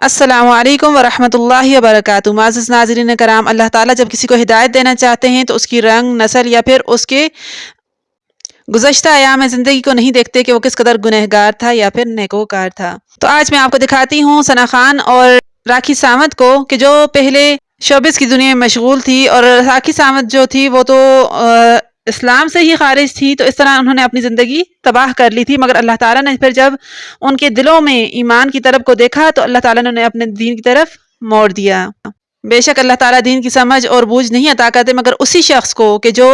असलकम वरहमल वबरक माज़ नाजरीन कराम अल्लाह ताला जब किसी को हिदायत देना चाहते हैं तो उसकी रंग, नस्ल या फिर उसके गुजशत आयाम ज़िंदगी को नहीं देखते कि वो किस कदर गुनहगार था या फिर नेकोकार था। तो आज मैं आपको दिखाती हूँ सना खान और राखी सावंत को कि जो पहले शोबिस की दुनिया में मशगूल थी और राखी सावंत जो थी, वो तो इस्लाम से ही खारिज थी तो इस तरह उन्होंने अपनी ज़िंदगी तबाह कर ली थी। मगर अल्लाह ताला ने फिर जब उनके दिलों में ईमान की तरफ़ को देखा तो अल्लाह ताला ने उन्हें अपने दीन की तरफ़ मोड़ दिया। बेशक अल्लाह ताला दीन की समझ और बूझ नहीं अता करते, मगर उसी शख्स को कि जो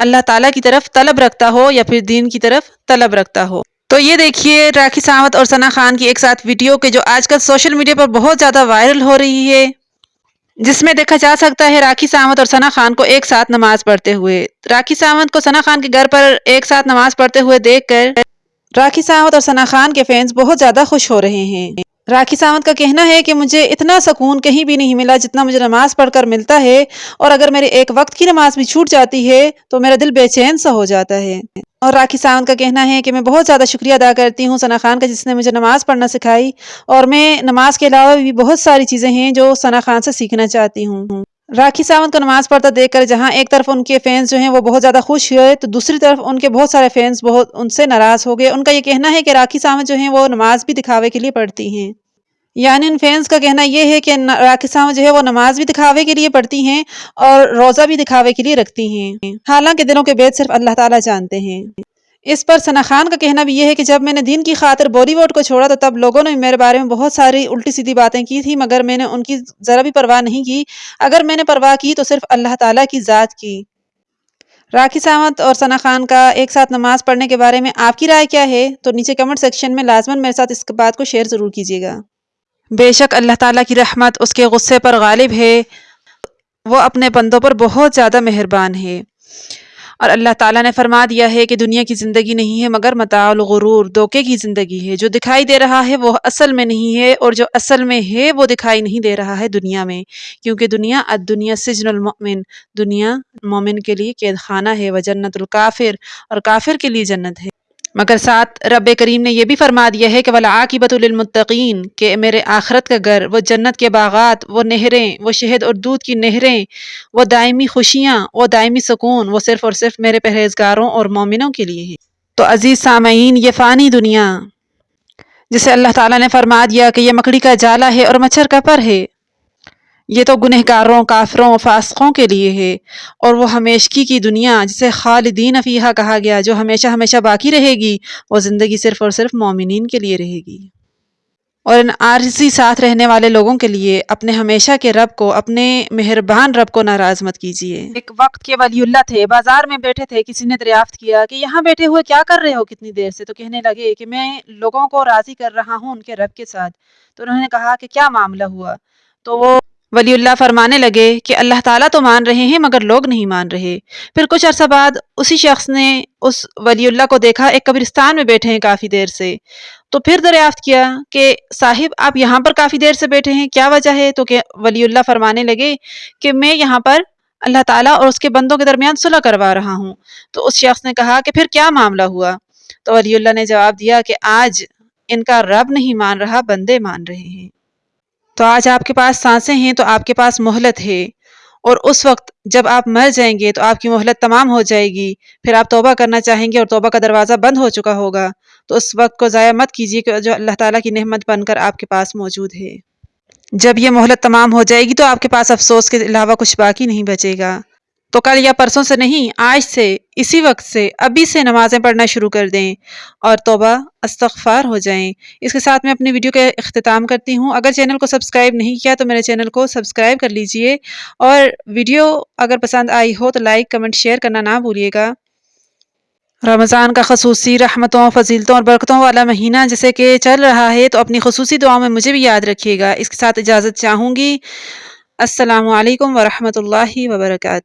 अल्लाह ताला की तरफ़ तलब रखता हो या फिर दीन की तरफ़ तलब रखता हो। तो ये देखिए राखी सावंत और सना खान की एक साथ वीडियो के जो आजकल सोशल मीडिया पर बहुत ज़्यादा वायरल हो रही है। जिसमें देखा जा सकता है राखी सावंत और सना खान को एक साथ नमाज़ पढ़ते हुए। राखी सावंत को सना खान के घर पर एक साथ नमाज़ पढ़ते हुए देखकर राखी सावंत और सना खान के फैंस बहुत ज़्यादा खुश हो रहे हैं। राखी सावंत का कहना है कि मुझे इतना सुकून कहीं भी नहीं मिला जितना मुझे नमाज़ पढ़कर मिलता है, और अगर मेरे एक वक्त की नमाज़ भी छूट जाती है तो मेरा दिल बेचैन सा हो जाता है। और राखी सावंत का कहना है कि मैं बहुत ज़्यादा शुक्रिया अदा करती हूँ सना खान का, जिसने मुझे नमाज़ पढ़ना सिखाई। और मैं नमाज़ के अलावा भी बहुत सारी चीज़ें हैं जो सना खान से सीखना चाहती हूँ। राखी सावंत को नमाज़ पढ़ता देखकर जहाँ एक तरफ़ उनके फैंस जो हैं वो बहुत ज़्यादा खुश हुए तो दूसरी तरफ़ उनके बहुत सारे फैंस बहुत उनसे नाराज़ हो गए। उनका ये कहना है कि राखी सावंत जो हैं वो नमाज़ भी दिखावे के लिए पढ़ती हैं। यानी इन फैंस का कहना यह है कि राखी सावंत जो है वो नमाज़ भी दिखावे के लिए पढ़ती हैं और रोज़ा भी दिखावे के लिए रखती हैं। हालाँकि दिनों के बेद सिर्फ़ अल्लाह ताला जानते हैं। इस पर सना खान का कहना भी यह है कि जब मैंने दिन की खातिर बॉलीवुड को छोड़ा तो तब लोगों ने मेरे बारे में बहुत सारी उल्टी सीधी बातें की थी, मगर मैंने उनकी ज़रा भी परवाह नहीं की। अगर मैंने परवाह की तो सिर्फ़ अल्लाह ताला की ज़ात की। राखी सावंत और सना खान का एक साथ नमाज़ पढ़ने के बारे में आपकी राय क्या है? तो नीचे कमेंट सेक्शन में लाजमन मेरे साथ इस बात को शेयर ज़रूर कीजिएगा। बेशक अल्लाह ताला की रहमत उसके गुस्से पर गालिब है। वो अपने बंदों पर बहुत ज़्यादा मेहरबान है। और अल्लाह ताला ने फरमा दिया है कि दुनिया की ज़िंदगी नहीं है मगर मताल, गुरूर, धोखे की ज़िंदगी है। जो दिखाई दे रहा है वो असल में नहीं है और जो असल में है वो दिखाई नहीं दे रहा है दुनिया में। क्योंकि दुनिया अद दुनिया सिजनमिन दुनिया मोमिन के लिए कैद खाना है। व जन्नतुल काफिर और काफिर के लिए जन्नत है। मगर साथ रब करीम ने यह भी फरमा दिया है कि वला आकिबतुलमतकीन के मेरे आखरत का घर, वो जन्नत के बागात, वो नहरें, वो शहद और दूध की नहरें, वो दायमी खुशियाँ, वो दायमी सुकून, वो सिर्फ़ और सिर्फ़ मेरे परहेजगारों और मोमिनों के लिए हैं। तो अज़ीज़ सामीन ये फ़ानी दुनिया, जिसे अल्लाह ताला ने फरमा दिया कि यह मकड़ी का जाला है और मच्छर का पर है ये तो गुनहगारों, काफरों फासकों के लिए है। और वो हमेशगी की दुनिया, जिसे खालिदीन अफ़ीहा कहा गया, जो हमेशा हमेशा बाकी रहेगी, वो ज़िंदगी सिर्फ़ और सिर्फ़ मोमिन के लिए रहेगी। और इन आरजी साथ रहने वाले लोगों के लिए अपने हमेशा के रब को, अपने मेहरबान रब को नाराज़ मत कीजिए। एक वक्त के वलीउल्ला थे, बाज़ार में बैठे थे, किसी ने दरियाफ्त किया कि यहाँ बैठे हुए क्या कर रहे हो कितनी देर से? तो कहने लगे कि मैं लोगों को राज़ी कर रहा हूँ उनके रब के साथ। तो उन्होंने कहा कि क्या मामला हुआ? तो वो वलीउल्लाह फरमाने लगे कि अल्लाह ताला तो मान रहे हैं, मगर लोग नहीं मान रहे। फिर कुछ अरसा बाद उसी शख्स ने उस वलीउल्लाह को देखा, एक कब्रिस्तान में बैठे हैं काफ़ी देर से। तो फिर दरियाफ्त किया कि, साहिब, आप यहाँ पर काफ़ी देर से बैठे हैं, क्या वजह है? तो वलीउल्लाह फरमाने लगे कि, मैं यहाँ पर अल्लाह ताला और उसके बंदों के दरमियान सुलह करवा रहा हूँ। तो उस शख्स ने कहा कि, फिर क्या मामला हुआ? तो वलीउल्लाह ने जवाब दिया कि, आज इनका रब नहीं मान रहा, बंदे मान रहे हैं। तो आज आपके पास साँसें हैं तो आपके पास मोहलत है। और उस वक्त जब आप मर जाएँगे तो आपकी मोहलत तमाम हो जाएगी। फिर आप तोबा करना चाहेंगे और तोबा का दरवाज़ा बंद हो चुका होगा। तो उस वक्त को ज़ाया मत कीजिए कि जो अल्लाह ताला की नहमत बनकर आपके पास मौजूद है। जब यह मोहलत तमाम हो जाएगी तो आपके पास अफसोस के अलावा कुछ बाकी नहीं बचेगा। तो कल या परसों से नहीं, आज से, इसी वक्त से, अभी से नमाज़ें पढ़ना शुरू कर दें। और तोबा अस्तफ़ार हो जाएँ। इसके साथ मैं अपनी वीडियो का अख्ताम करती हूँ। अगर चैनल को सब्सक्राइब नहीं किया तो मेरे चैनल को सब्सक्राइब कर लीजिए। और वीडियो अगर पसंद आई हो तो लाइक, कमेंट, शेयर करना ना भूलिएगा। रमज़ान का खसूसी रहमतों, फजीलतों और बरकतों वाला महीना जैसे कि चल रहा है तो अपनी खसूसी दुआ में मुझे भी याद रखिएगा। इसके साथ इजाज़त चाहूँगी। असलकम वरहमल वर्का